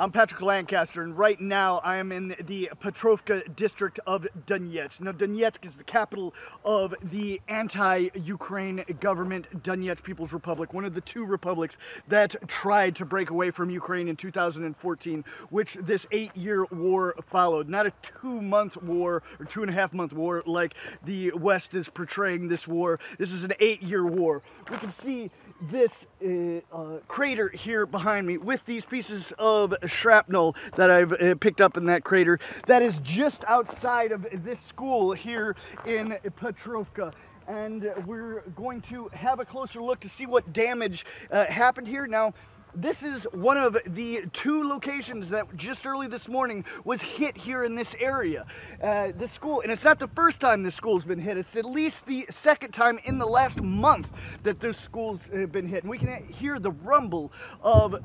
I'm Patrick Lancaster, and right now I am in the Petrovka district of Donetsk. Now, Donetsk is the capital of the anti Ukraine government, Donetsk People's Republic, one of the two republics that tried to break away from Ukraine in 2014, which this eight year war followed. Not a two month war or two and a half month war like the West is portraying this war. This is an eight year war. We can see this uh, uh, crater here behind me with these pieces of shrapnel that I've uh, picked up in that crater that is just outside of this school here in Petrovka and we're going to have a closer look to see what damage uh, happened here. Now, this is one of the two locations that just early this morning was hit here in this area. Uh, the school, and it's not the first time this school's been hit, it's at least the second time in the last month that this school's been hit. And we can hear the rumble of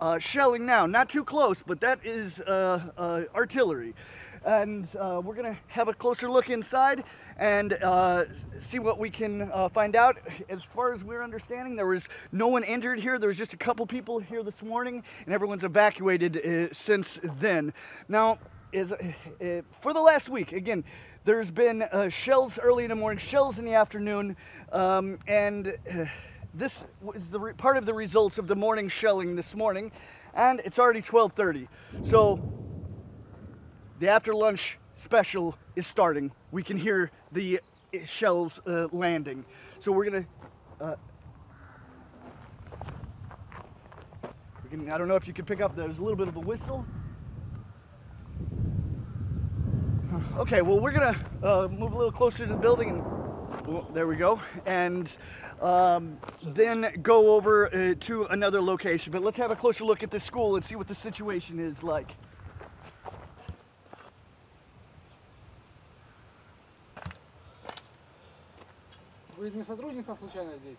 uh, shelling now. Not too close, but that is uh, uh, artillery and uh, we're gonna have a closer look inside and uh, see what we can uh, find out. As far as we're understanding, there was no one injured here. There was just a couple people here this morning, and everyone's evacuated uh, since then. Now, is uh, for the last week again. There's been uh, shells early in the morning, shells in the afternoon, um, and this was the part of the results of the morning shelling this morning, and it's already 12:30. So the after lunch special is starting. We can hear the shells uh, landing. So we're gonna, uh, we can, I don't know if you can pick up, there's a little bit of a whistle. Okay, well we're gonna uh, move a little closer to the building and well, there we go. And um, then go over uh, to another location. But let's have a closer look at this school and see what the situation is like. Вы не сотрудница случайно здесь?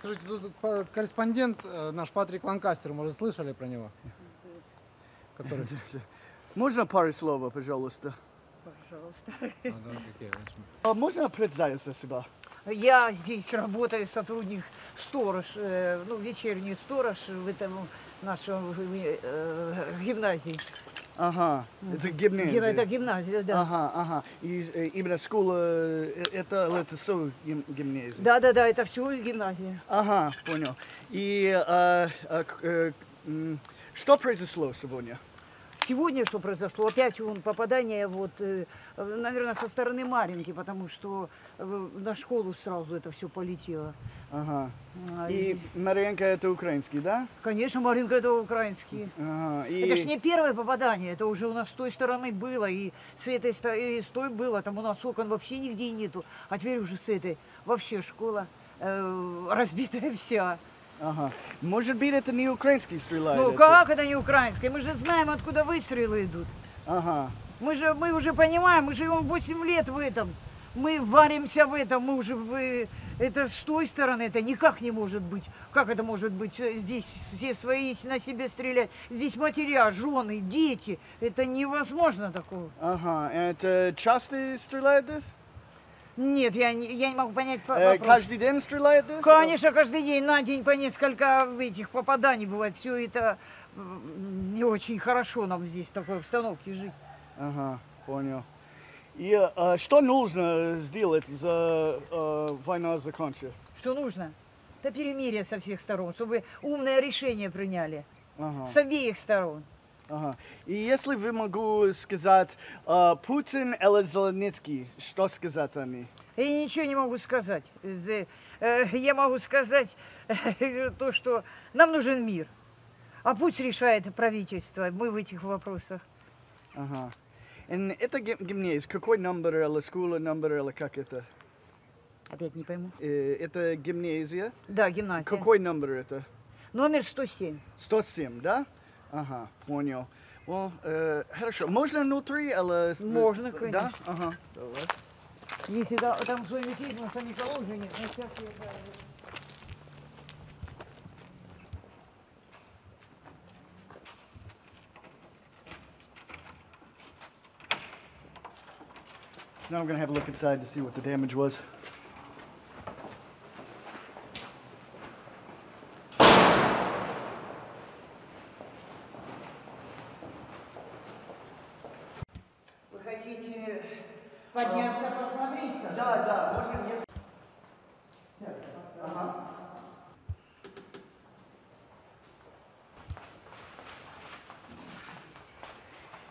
Скажите, тут по- корреспондент э, наш Патрик Ланкастер, может, слышали про него? Который... Можно пару слов, пожалуйста? Пожалуйста. А, да. А можно представиться себя? Я здесь работаю, сотрудник сторож, э, ну, вечерний сторож в этом нашем э, гимназии. Ага, это Гим- гимназия. Это гимназия, да. Ага, ага. И э, именно школа, э, это, это все гим- гимназия? Да, да, да, это все гимназия. Ага, понял. И э, э, э, м, что произошло сегодня? Сегодня что произошло? Опять вон попадание, вот, э, наверное, со стороны Маринки, потому что э, на школу сразу это все полетело. Ага. А, И Маренко это украинский, да? Конечно, Маринка это украинские. Ага. И... Это ж не первое попадание, это уже у нас с той стороны было, и с этой и с той было, там у нас окон вообще нигде нету, а теперь уже с этой вообще школа э, разбитая вся. Ага. Может быть, это не украинский стреляет? Ну это- как это не украинская? Мы же знаем, откуда выстрелы идут. Ага. Мы же мы уже понимаем, мы живем 8 лет в этом. Мы варимся в этом, мы уже вы- это с той стороны, это никак не может быть. Как это может быть? Э, Здесь все свои на себе стрелять. Здесь матеря, жены, дети. Это невозможно такого. Ага. Это часто стреляет здесь? Нет, я не, я не могу понять по- Э, вопрос. каждый день стреляет? Конечно, каждый день на день по несколько этих попаданий бывает. Все это не очень хорошо нам здесь в такой обстановке жить. Ага, понял. И э, что нужно сделать за э, война закончится? Что нужно? Это перемирие со всех сторон, чтобы умное решение приняли. Ага, С обеих сторон. Ага. И если вы могу сказать э, Путин или Зеленский, что сказать они? Я ничего не могу сказать. Э, Я могу сказать то, что нам нужен мир. А пусть решает правительство. Мы в этих вопросах. Ага. И это гим- гимназия, какой номер или школа номер или как это? Опять не пойму. Э, это гимназия. Да, гимназия. Какой номер это? Номер 107. 107, да? Ага, понял. Well, э, хорошо. Можно внутри или... с- Можно, Да? конечно. Ага. Давай. Если да- там свой метель, но там никого уже нет. На всякие, да, Now we're gonna have a look inside to see what the damage was. подняться, посмотреть. как? Да, да, можно если... Ага.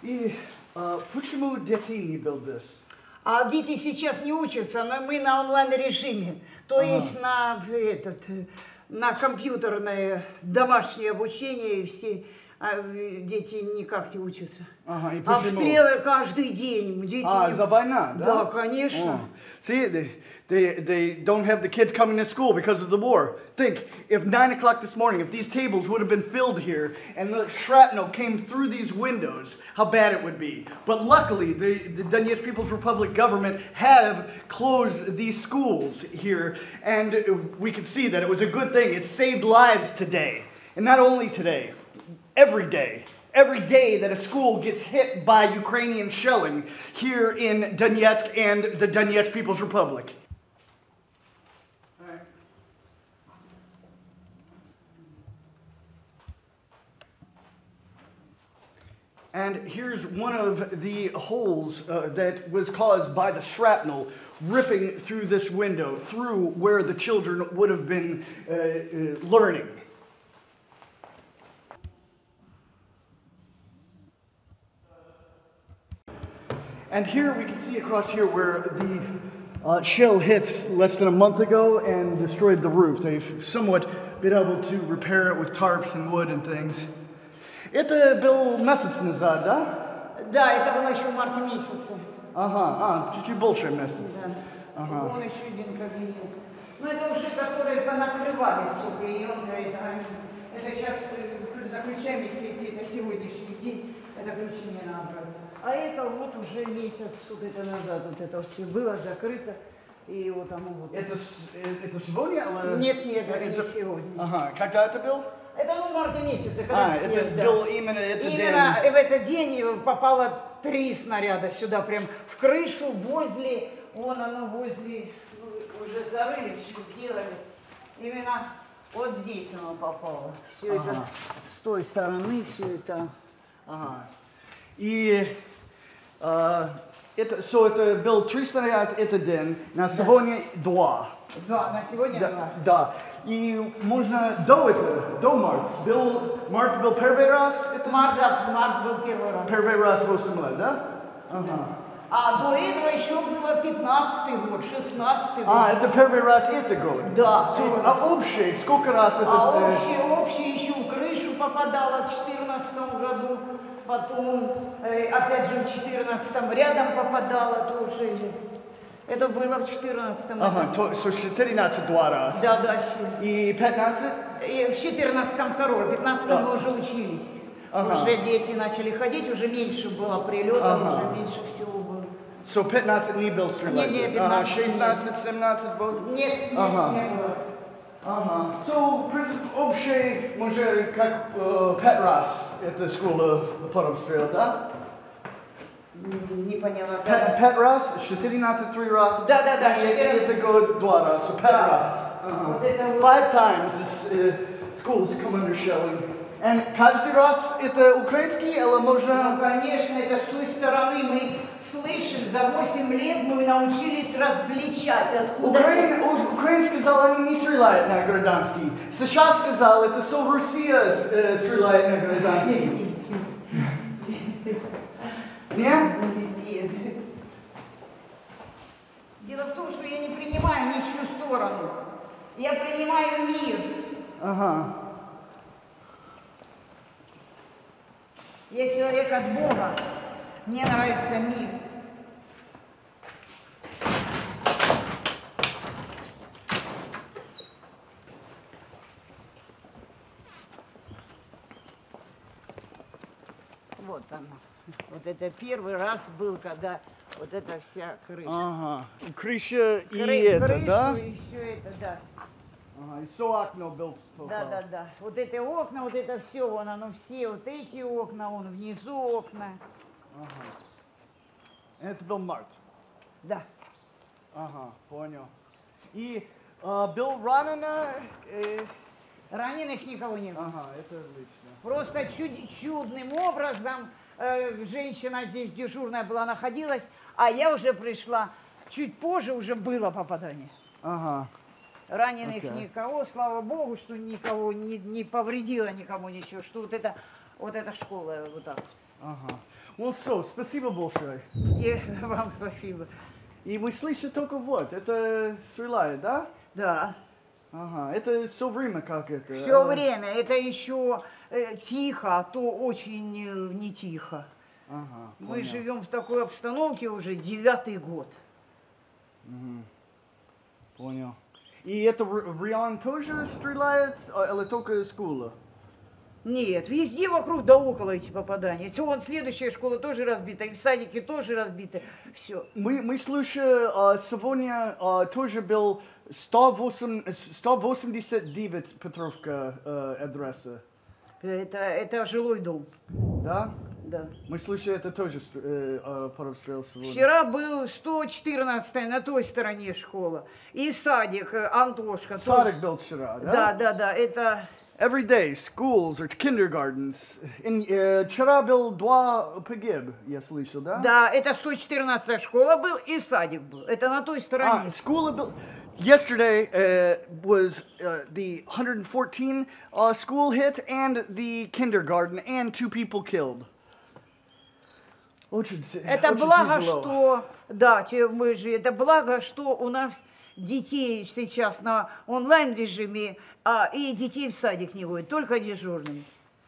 И а, не был? А дети сейчас не учатся, но мы на онлайн-режиме. То есть на этот, на компьютерное домашнее обучение и все а, э, дети никак не учатся. Ага, и почему? Обстрелы каждый день. Дети А, не- за война, да? Да, конечно. Oh. See, they, they, they don't have the kids coming to school because of the war. Think, if 9 o'clock this morning, if these tables would have been filled here and the shrapnel came through these windows, how bad it would be. But luckily, the, the Donetsk People's Republic government have closed these schools here, and we can see that it was a good thing. It saved lives today. And not only today, every day. Every day that a school gets hit by Ukrainian shelling here in Donetsk and the Donetsk People's Republic. And here's one of the holes uh, that was caused by the shrapnel ripping through this window, through where the children would have been uh, uh, learning. And here we can see across here where the uh, shell hit less than a month ago and destroyed the roof. They've somewhat been able to repair it with tarps and wood and things. Это был месяц назад, да? Да, это было еще в марте месяце. Ага, а, чуть-чуть больше месяц. Да. Ага. Вон еще один кабинет. Ну, это уже которые понакрывали все клеенкой. Это, они- это сейчас э, заключаем, если идти, это сегодняшний день, это ключи не надо. А это вот уже месяц вот это назад, вот это все было закрыто. И вот оно вот. Это, э, это сегодня? или- Нет, нет, это не сегодня. Ага, когда это был? Это ну, в марте месяце. когда- А, это нет, да. был именно этот Именно день. в этот день попало три снаряда сюда, прям в крышу, возле, вон оно возле, ну, уже зарыли, все сделали. Именно вот здесь оно попало. Все это Ага. с той стороны, все это. Ага. И э, это, so это был 300 снаряд этот день, на сегодня два. Да, на сегодня Да, два. да. И можно до этого, до марта. Был, март был первый раз, это Март, да, март был первый раз. первый раз 8 лет, да? Ага. А до этого еще было 15-й год, 16-й год. А, это первый раз это год? Да. So, а общий, сколько раз это? А э, общее, общее еще в крышу попадало в 2014 году, потом, э, опять же, в 2014 рядом попадало тоже. Это было в 2014 году. Ага, то, so 14 два раз. Да, да. И 15? И в 14 второй, в 15 Да. мы уже учились. Ага. Уже дети начали ходить, уже меньше было прилетов, Ага. уже меньше всего было. So 15 не был стрелять? Не, не, Ага, 15 16, 17 был? Нет, нет, Ага. не было. Ага. So, принцип общий, может, как э, пять раз эта школа потом стреляла, да? М, Не поняла. Пять, пять раз, 14 три раз. Да, да, да, И 14. это год два раза, so пять Да. раз. Ага. Вот это вот. Five times this uh, schools come under shelling. And каждый раз это украинский или Ну, можно... конечно, это с той стороны мы слышим, за 8 лет мы научились различать, откуда... Украин, у- Украин сказал, они не стреляют на гражданский. Сейчас сказал, это все Россия э, стреляет на гражданский. Нет? Нет. Дело в том, что я не принимаю ничью сторону. Я принимаю мир. Ага. Я человек от Бога. Мне нравится мир. Вот оно. Вот это первый раз был, когда вот эта вся крыша. Ага. Крыша и Кры- это, крышу да? и все это, да. Ага. И все окно был Да, да, да. Вот эти окна, вот это все, вон оно все, вот эти окна, вон внизу окна. Это был март. Да. Ага, понял. И э, был ранено... э, Раненых никого не было. Ага, это отлично. Просто чуд- чудным образом э, женщина здесь дежурная была, находилась, А я уже пришла чуть позже, уже было попадание. Ага. Раненых Окей. никого, слава богу, что никого не, не повредило никому ничего, что вот это, вот эта школа вот так. Ага. Well, so, спасибо большое. И вам спасибо. И мы слышим только вот, это стреляет, да? Да. Ага, это все время как это? Все э, время. Это еще э, тихо, а то очень э, не тихо. Ага, Мы понял. живем в такой обстановке уже девятый год. Понял. И это Риан тоже стреляет, а, или только школа? Нет, везде вокруг да около эти попадания. Все, вон следующая школа тоже разбита, и в садике тоже разбиты. Все. Мы, мы слышали, а, сегодня а, тоже был 108, 189 Петровка э, адреса, Это, это жилой дом. да? Да. Мы слышали, это тоже э, э, сегодня. Вчера был 114 на той стороне школа. И садик э, Антошка. тоже. Садик был вчера, да? Да, да, да. Это Every day, schools or kindergartens. In, э, вчера был два погиб, я слышал, да? Да, это 114 школа был и садик был. Это на той Ah, стороне. school abil- Yesterday uh, was uh, the 114 uh, school hit and the kindergarten, and two people killed. Очень, т- Это очень благо, тяжело. что, да, те- мы же, это благо, что у нас детей сейчас на онлайн режиме, а, и детей в садик не водят, только дежурными.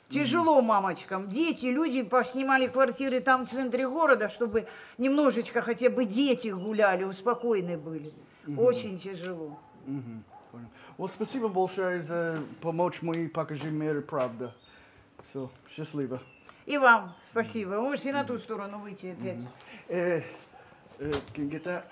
Тяжело мамочкам. Дети, люди поснимали квартиры там в центре города, чтобы немножечко хотя бы дети гуляли, успокоены были. Очень тяжело. Мгм, понял. Вот спасибо большое за помочь мне покажи мир правда. Все, счастливо. И вам спасибо. Вы можете на ту сторону выйти опять. Can you get that?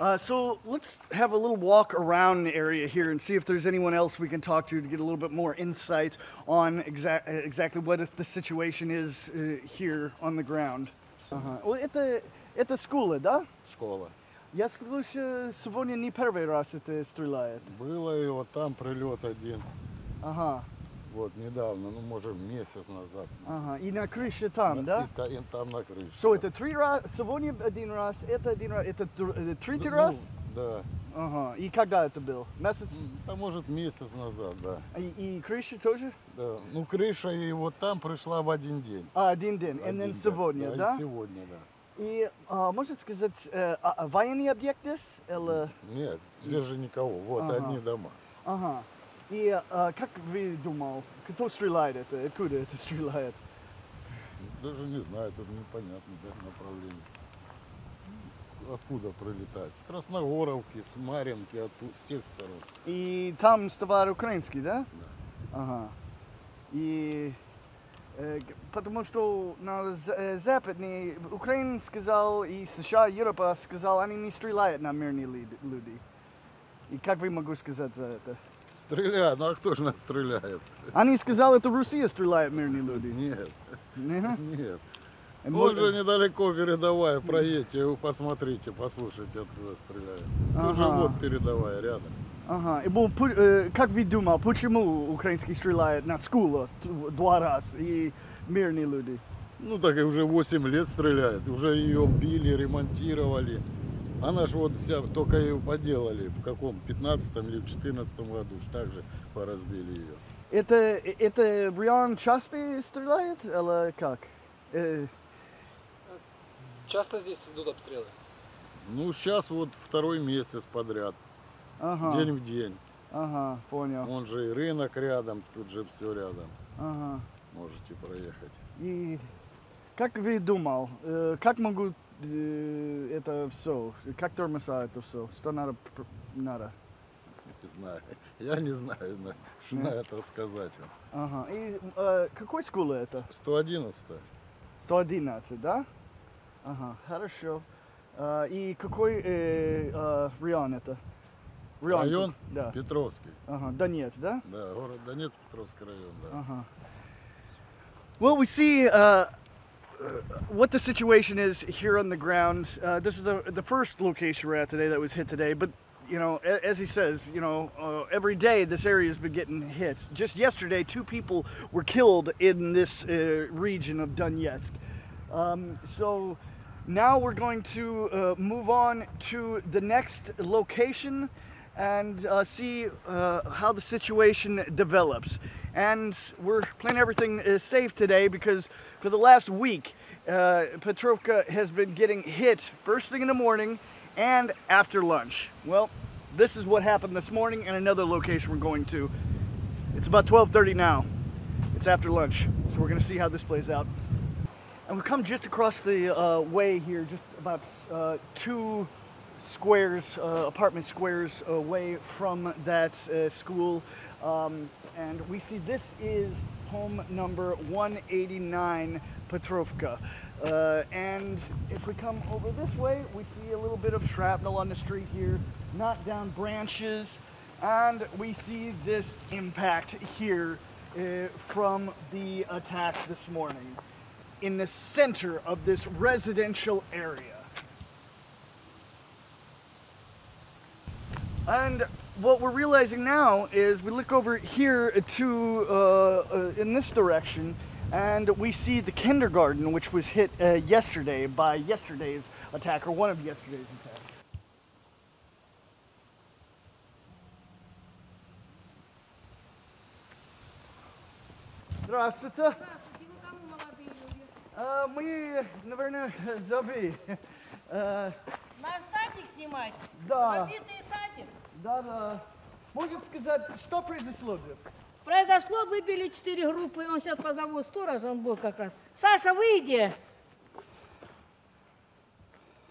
Uh, so let's have a little walk around the area here and see if there's anyone else we can talk to to get a little bit more insight on exact, uh, exactly what the situation is uh, here on the ground. Ага. О, Это, это школа, да? школа. Я слышу, сегодня не первый раз это стреляет. Было и вот там прилет один. Ага, Вот недавно, ну может месяц назад. ага. И на крыше там, И да? та- и там на крыше. So это три раза, сегодня один раз, это один раз, это э, третий Ну, раз? Да. Ага. И когда это был? Месяц? А может месяц назад, да. И, и крыша тоже? да. Ну крыша и вот там пришла в один день. А, один день. И Один, сегодня, и да? сегодня, да. И а, может сказать, э, а, а, военный объект здесь? Или... Нет, здесь же никого. Вот Ага. одни дома. Ага. И а, как вы думал, кто стреляет это? Откуда это стреляет? Даже не знаю, тут непонятно да, направление. Откуда прилетает? С Красногоровки, с Маринки, оттуда, с тех сторон. И там товар украинский, да? Да. Ага. И э, потому что на э, западный Украина сказал и США, Европа сказал, они не стреляют на мирные люди. И как вы могу сказать за это? Стреляют, ну а кто же нас стреляет? Они сказали, это Россия стреляет мирные люди. Нет, Не? нет. Вот мы- же недалеко передавая, проедьте, вы посмотрите, послушайте, откуда стреляют. Тоже Ага. вот передавая рядом. Ага. И был э, как вы думал, почему украинский стреляет на школу т- два раза и мирные люди? Ну так и уже 8 лет стреляет, уже ее били, ремонтировали. Она же вот вся, только ее поделали, в каком, 15 или в 14 году, ж так же поразбили ее. Это, это Риан часто стреляет или как? Э, Часто здесь идут обстрелы? Ну сейчас вот второй месяц подряд, ага, день в день. ага, понял. Он же и рынок рядом, тут же все рядом, Ага. можете проехать. И как вы думал, э, как могут это все, как тормоза это все, что надо, надо? Не знаю, я не знаю, на- что на это сказать вам. Ага. И э, какой школа это? 111 111, да? Ага, хорошо. А, и какой э, э, район это? Район? Да. Петровский. Ага, Донец, да? Да, город Донецк, Петровский район, да. Uh-huh. Well, we see uh, what the situation is here on the ground. Uh, this is the the first location we're at today that was hit today, but you know, as he says, you know, uh, every day this area has been getting hit. Just yesterday, two people were killed in this uh, region of Donetsk. Um, so now we're going to uh, move on to the next location and uh, see uh, how the situation develops. And we're playing everything is safe today because for the last week, uh, Petrovka has been getting hit first thing in the morning and after lunch. Well, this is what happened this morning and another location we're going to. It's about 12:30 now. It's after lunch, so we're gonna see how this plays out. And we come just across the uh, way here, just about uh, two squares, uh, apartment squares away from that uh, school. Um, and we see this is home number 189 Petrovka. Uh, and if we come over this way, we see a little bit of shrapnel on the street here, knocked down branches, and we see this impact here uh, from the attack this morning in the center of this residential area. And what we're realizing now is we look over here to uh, uh, in this direction and we see the kindergarten which was hit uh, yesterday by yesterday's attack or one of yesterday's attacks. Здравствуйте. Здравствуйте, вы кому молодые люди? А, мы, наверное, Зави. Э, Наш садик снимать? Да. Побитый садик? Да, да. Можете сказать, что произошло здесь? Произошло, выбили четыре группы, он сейчас позову сторожа, он был как раз. Саша, выйди!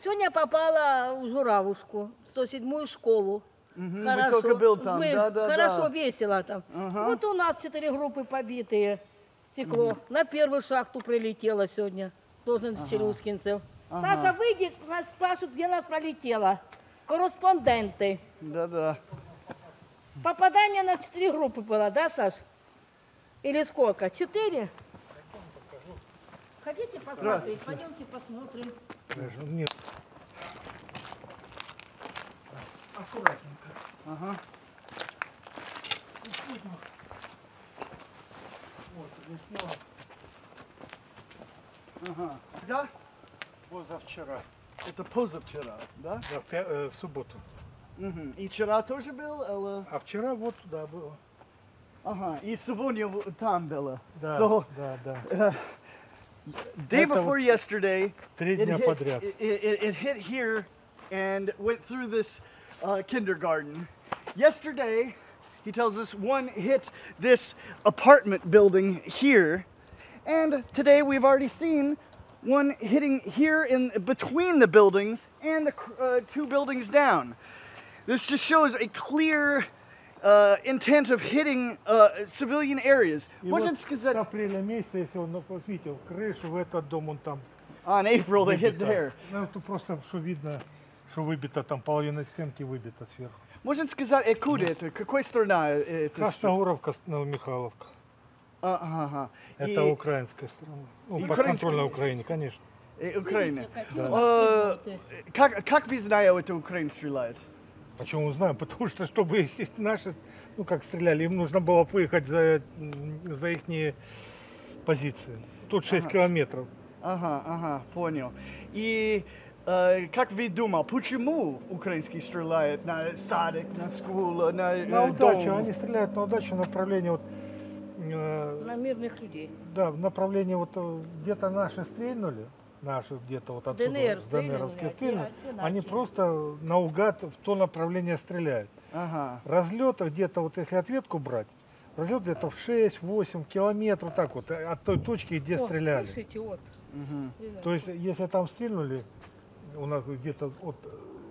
Сегодня попала в Журавушку, 107-ю школу. Мгм, вы только был там, Мы- да, да, хорошо, да. весело там. Ага. Вот у нас четыре группы побитые. Стекло. На первую шахту прилетело сегодня. Должен Челюскинцев. Саша, выйди, нас спрашивают, где нас пролетело. Корреспонденты. Да, да. Попадание на четыре группы было, да, Саш? Или сколько? Четыре? Хотите посмотреть? Пойдемте посмотрим. Ага. Ага. Да? Позавчера, Это позавчера, да? да, в, э, в субботу. Мгм. И вчера тоже был? Или... А вчера вот туда было. Ага, и сегодня в- там было. Да, So, да, да. day Это before yesterday, Три it дня hit, подряд. It, it, it hit here and went through this uh, kindergarten. Yesterday, he tells us one hit this apartment building here, and today we've already seen one hitting here in between the buildings and the, cr- uh, two buildings down. This just shows a clear uh, intent of hitting uh, civilian areas. И Можно вот сказать, с апреля месяца, если он ну, вот видел крышу в этот дом, он там on April they hit there. Ну, тут просто, что видно, что выбито, там половина стенки выбита сверху. Можно сказать, откуда это? Какой страна э, это? Красногоровка, Новомихайловка. А, ага, ага. Это И- украинская страна. Ну, И подконтрольная украинская. Украине, конечно. э, Украина. Вас минуты. Как, как вы знаете, это Украина стреляет? Почему мы знаем? Потому что, чтобы если наши, ну как стреляли, им нужно было выехать за, за их позиции. Тут 6 километров. Ага, ага, понял. И э, как вы думаете, почему украинский стреляет на садик, на школу, на, э, На удачу, дом? они стреляют на удачу в направлении вот, э, На мирных людей. да, в направлении вот э, где-то наши стрельнули, наши где-то вот отсюда, ДНР с стреляли, ДНРовские а они просто наугад в то направление стреляют. Ага, Разлета где-то, вот если ответку брать, разлет где-то в 6-8 километров, так вот, э, от той точки, где О, стреляли. слышите, вот. стреляют. То есть, если там стрельнули, у нас где-то вот,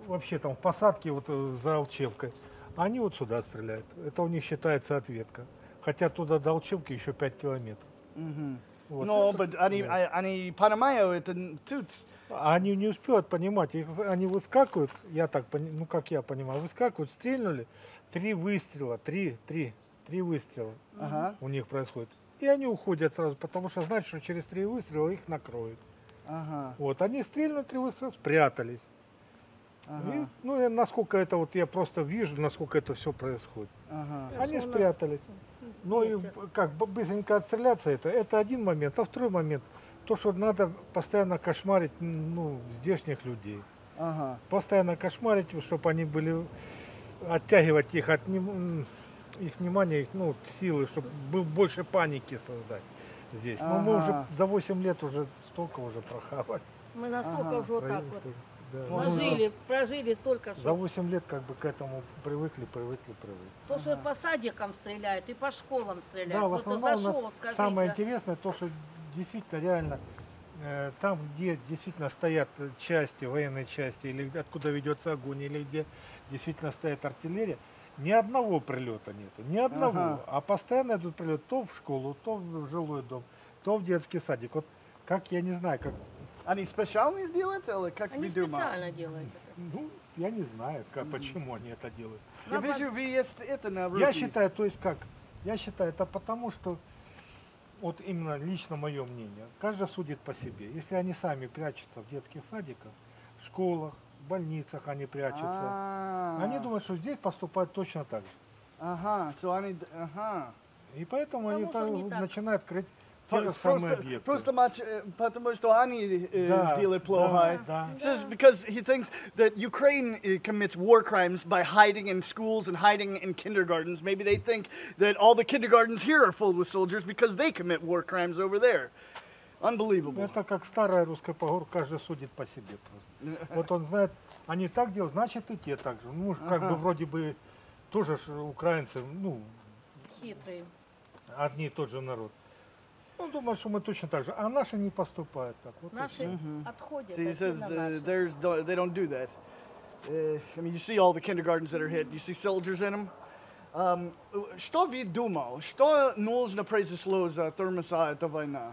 вообще там в посадке вот э, за Алчевкой, они вот сюда стреляют. Это у них считается ответка. Хотя туда до Алчевки еще 5 километров. Мгм. Вот. Но but они, да. а- они понимают, это тут. Они не успевают понимать, их, они выскакивают, я так ну как я понимаю, выскакивают, стрельнули, три выстрела, три, три, три выстрела Ага, у них происходит. И они уходят сразу, потому что знают, что через три выстрела их накроют. ага, Вот, они стрельнули три выстрела, спрятались. ага, И, ну, насколько это вот я просто вижу, насколько это все происходит. ага. Они спрятались. Ну и как бы быстренько отстреляться это, это один момент. А второй момент, то, что надо постоянно кошмарить ну, здешних людей. Ага. Постоянно кошмарить, чтобы они были, оттягивать их от их внимания, их ну, силы, чтобы был больше паники создать здесь. Но мы уже Ага. за 8 лет уже столько уже прохавали. Мы настолько Ага. уже вот так вот Да. прожили, прожили столько, За что 8 лет как бы к этому привыкли, привыкли, привыкли. то, что по садикам стреляют и по школам стреляют. Да, в основном у нас зашел, вот скажите, Самое интересное то, что действительно реально э, там, где действительно стоят части, военные части, или откуда ведется огонь, или где действительно стоит артиллерия, ни одного прилета нету, ни одного. Ага. А постоянно идут прилеты то в школу, то в жилой дом, то в детский садик. Вот как я не знаю, как, Они специально сделают или как Они видимо? специально делают это. ну, я не знаю, как, почему они это делают. Я вижу, вы есть это на Я руки. считаю, то есть как? Я считаю, это потому, что вот именно лично мое мнение, каждый судит по себе. Если они сами прячутся в детских садиках, в школах, в больницах они прячутся, А. они думают, что здесь поступают точно так же. Ага, so они, ага. И поэтому они Потому там не так. начинают крыть те же Просто, самые просто, объекты. просто матч, э, потому что они э, Да, сделали да, плохо. да. It says because he thinks that Ukraine uh, commits war crimes by hiding in schools and hiding in kindergartens. Maybe they think that all the kindergartens here are filled with soldiers because they commit war crimes over there. Unbelievable. Это как старая русская поговорка, каждый судит по себе просто. Вот он знает, они так делают, значит и те так же. Ну, как бы вроде бы тоже ж украинцы, ну, Хитрые. одни и тот же народ. Ну, думаю, что мы точно так же. А наши не поступают так. Вот Наши отходят. See, he says наши. theirs don't, they don't do that. Uh, I mean, you see all the kindergartens that are hit. You see soldiers in them. Um, что вы думал? Что нужно произошло за тормоза эта война?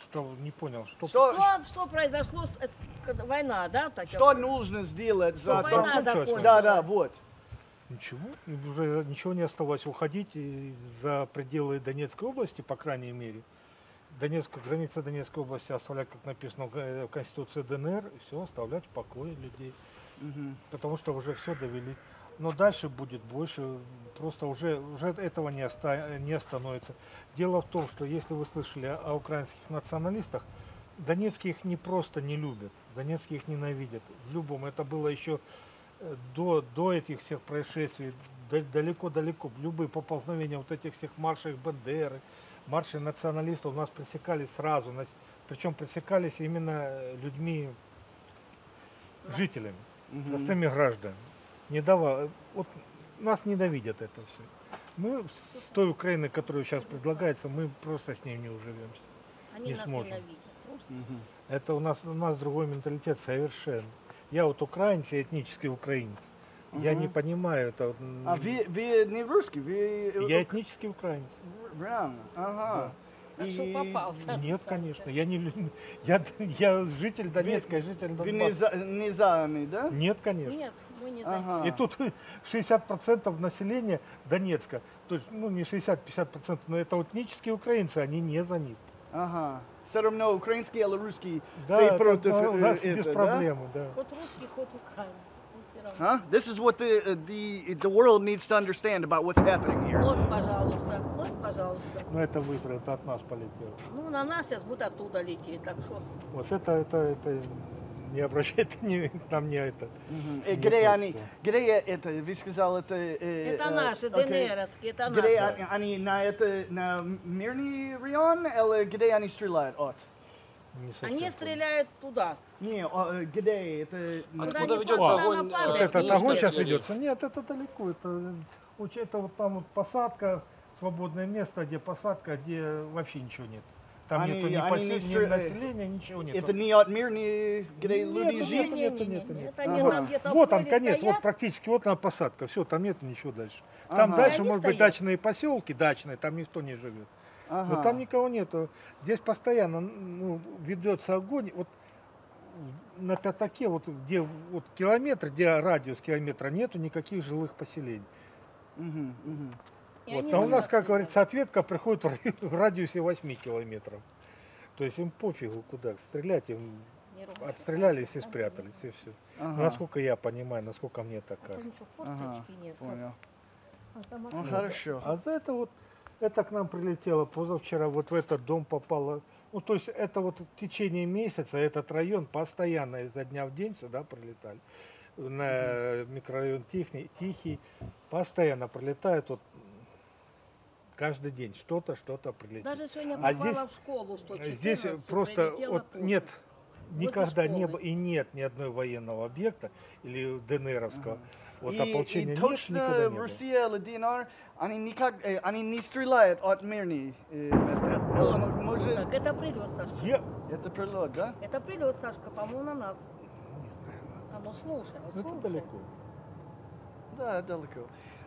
Что не понял, что, Что, Что, что произошло, с- это война, да? так что я- нужно сделать за Что война закончилась? Да, да, вот. ничего, уже ничего не оставалось уходить за пределы Донецкой области, по крайней мере. Донецкая граница Донецкой области оставлять, как написано в в Конституции ДНР, и все, оставлять в покое людей. Потому что уже все довели. Но дальше будет больше, просто уже, уже этого не, оста- не остановится. Дело в том, что если вы слышали о, украинских националистах, Донецкие их не просто не любят, Донецкие их ненавидят. В любом, это было еще э, до, до этих всех происшествий, да- далеко-далеко, любые поползновения вот этих всех маршей Бандеры, маршей националистов у нас пресекались сразу, нас- причем пресекались именно людьми, жителями, простыми гражданами. Не давал, вот нас ненавидят это все. Мы с той Украины, которая сейчас предлагается, мы просто с ней не уживемся. Они не нас сможем. ненавидят. Просто. Это у нас, у нас другой менталитет совершенно. Я вот украинец, я этнический украинец. Я не понимаю это. А вы, вы не русский, вы... Я этнический украинец. Реально, ага. Так что И попался. Нет, конечно. Я не я, я житель Донецка, житель Вы не Донбасса. за, не за нами, да? Нет, конечно. Нет, мы не. Ага. И тут 60% населения Донецка, то есть, ну не 60-50%, но это этнические украинцы, они не за них. Ага. Все равно украинский или русский Да, это против э, нас это, без да? проблемы, да. Хоть русский, хоть украинец. Ну, всё равно. Huh? This is what the, uh, the the world needs to understand about what's happening here. Вот, пожалуйста, вот, пожалуйста. Но это выбор, это от нас полетело. Ну, на нас сейчас будет оттуда лететь, так что... Вот это, это, это не обращайте ни, нам не это. Э, не Где они, просто. где это, вы сказал, это... э, Это э, наши, окей. ДНРовские, это Где наши. они, они на это, на мирный район, или где они стреляют от? Не совсем Они стреляют туда. Не, а, э, где это? Куда Откуда они ведется куда огонь, э, Вот это этот огонь сейчас стреляли? ведется. Нет, это далеко. Это, э, уч- это вот там вот посадка, свободное место, где посадка, где вообще ничего нет. Там Они- нету ни, они не ни населения, ничего нет. Это не от мирный, где люди Нету, живут? нету, нету, нету, нету. Это они Ага. там где-то Вот поле конец, вот практически, вот она посадка. Все, там нет ничего дальше. Там Ага. дальше, они может быть, стоят. дачные поселки, дачные, там никто не живет. Ага. Но там никого нету. Здесь постоянно ну, ведется огонь. Вот на пятаке, вот где вот километр, где радиус километра, нету никаких жилых поселений. Мгм. И Вот. А у на нас, как говорится, ответка приходит в ра- в радиусе 8 километров. То есть им пофигу куда стрелять, им отстрелялись и спрятались, и все. Ага. Насколько я понимаю, насколько мне так А кажется. Ага. Понял. А там Ну, хорошо. А за это вот Это к нам прилетело позавчера, вот в этот дом попало. Ну, то есть это вот в течение месяца этот район постоянно изо дня в день сюда прилетали. На микрорайон Тихий, Тихий постоянно прилетает вот каждый день что-то, что-то прилетит. Даже сегодня А попала здесь- в школу, что Здесь 14 просто вот нет, никогда не было и нет ни одной военного объекта или ДНРовского. Вот И, ополчения и нет, точно никогда не было. Россия или ДНР, они никак, э, они не стреляют от мирных э, мест. Э, Вот. м- Может, Так, это прилет, Сашка. Е- это прилет, да? Это прилет, Сашка, по-моему, на нас. А ну слушай, вот Это слушай. далеко. Да, далеко.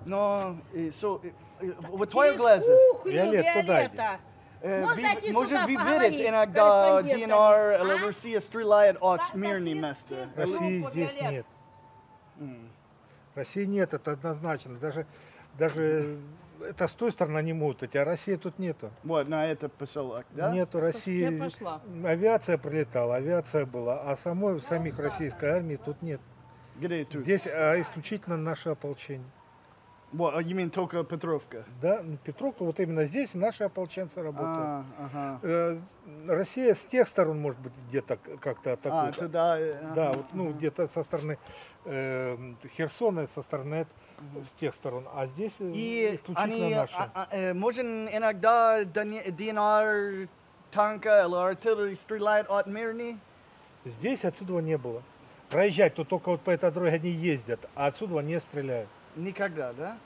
Но, э, so, э, э, вот твои Через глаза, кухню, Виолет, туда Виолетта. э, Можно ви- зайти может, сюда, вы поговорить видите с иногда корреспондентами? ДНР или А? Россия стреляет от Сашка, мирных через- мест? через России Группу здесь «Виолет». нет. М. России нет, это однозначно. Даже, даже это с той стороны могут идти, а России тут нету. Вот, на это поселок, да? Нету я России. пошла. Авиация прилетала, авиация была, а самой самих российской армии тут нет. Здесь а, исключительно наше ополчение. Вот, а you mean только Петровка? Да, ну, Петровка, вот именно здесь наши ополченцы работают. А, ага. Э, Россия с тех сторон, может быть, где-то как-то А, атакует. туда. э, Да, ага, вот, ну, ага. где-то со стороны э, Херсона, со стороны с тех сторон. А здесь э, И исключительно они, наши. а, а, можем иногда ДН- ДНР танка или артиллерии стреляет от мирных? Здесь отсюда не было. Проезжать тут только вот по этой дороге они ездят, а отсюда не стреляют. Никогда, да?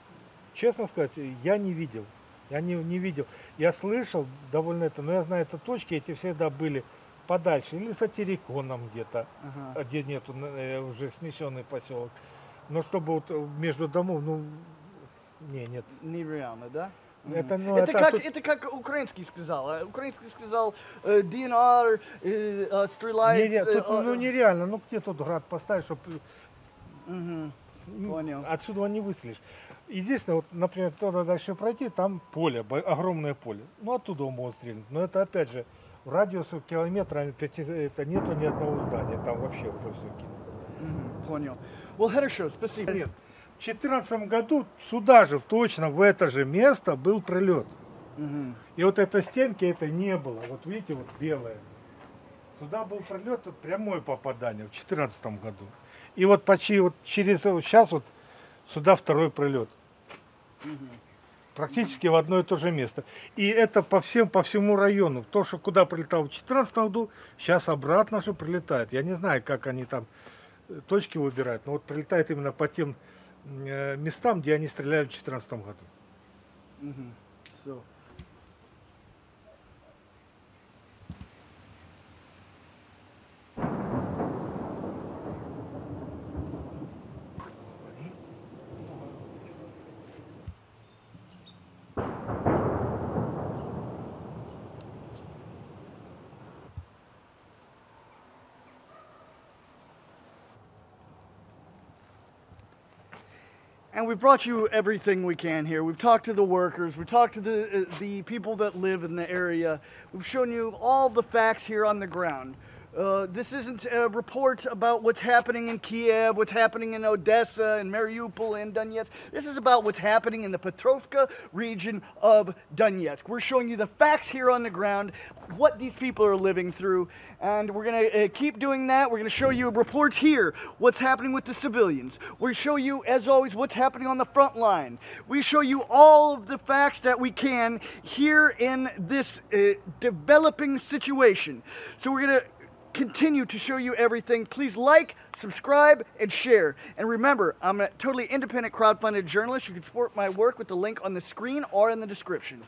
Честно сказать, я не видел. Я не, не видел. Я слышал довольно это, но я знаю, это точки эти всегда были подальше, или за Тереконом где-то, Ага. а где нету э, уже снесенный поселок. Но чтобы вот между домов, ну, не, нет. Нереально, да? Это, ну, это, это как, тут- это как украинский сказал. а Украинский сказал, э, ДНР э, э, стреляет... тут, ну, э, нереально, ну где тут град поставить, чтобы мгм. Понял. отсюда не выследишь. Единственное, вот, например, туда дальше пройти, там поле, огромное поле. Ну, оттуда могут стрельнуть. Но это, опять же, в радиусе километра это нету ни одного здания. Там вообще уже все. Мгм. Понял. Well, хорошо, спасибо. Нет. В 2014 году сюда же, точно в это же место был прилет. Мгм. И вот этой стенки это не было. Вот видите, вот белое. Туда был прилет, прямое попадание в 2014 году. И вот почти вот через сейчас вот сюда второй прилет. Практически в одно и то же место. И это по всем, по всему району. То, что куда прилетал в 2014 году, сейчас обратно же прилетает. Я не знаю, как они там э, точки выбирают, но вот прилетает именно по тем э, местам, где они стреляли в 2014 году. Мгм. So. We've brought you everything we can here. We've talked to the workers. We've talked to the uh, the people that live in the area. We've shown you all the facts here on the ground. Uh, this isn't a report about what's happening in Kiev, what's happening in Odessa and Mariupol and Donetsk. This is about what's happening in the Petrovka region of Donetsk. We're showing you the facts here on the ground, what these people are living through, and we're going to uh, keep doing that. We're going to show you reports here, what's happening with the civilians. We show you, as always, what's happening on the front line. We show you all of the facts that we can here in this uh, developing situation. So we're going to continue to show you everything. Please like, subscribe, and share. And remember, I'm a totally independent crowdfunded journalist. You can support my work with the link on the screen or in the description.